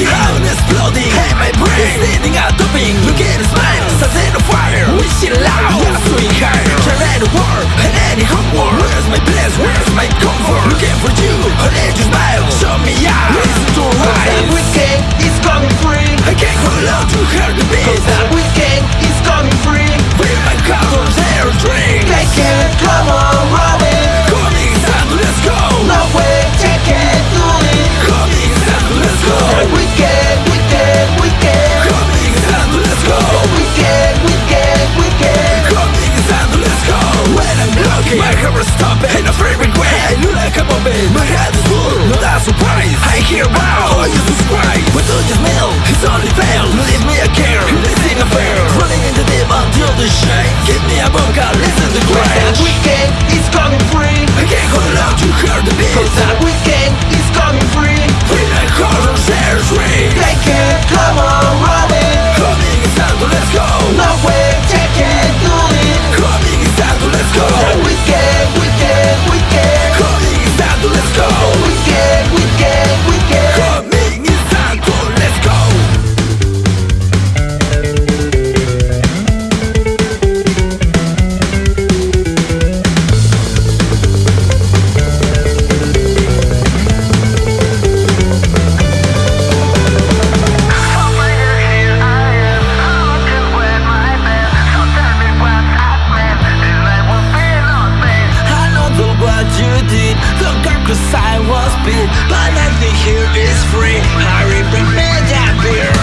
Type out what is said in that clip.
The column is floating Hey, my brain. Is needing a doping Look at his mind Suns in a fire. Wishing loud. Yeah, swing higher Turn any war And any homework Where's my place? Where's my comfort? Looking for you. An edge smile. Show me out Listen to our eyes. We say is coming free. I can't hold on to hear the beat. here wow, do you know, it's me a care, fair. In the deep until the Give me a book, I listen to crash Weekend is coming free. Cause I was bit, but nothing here is free. I remember that beer.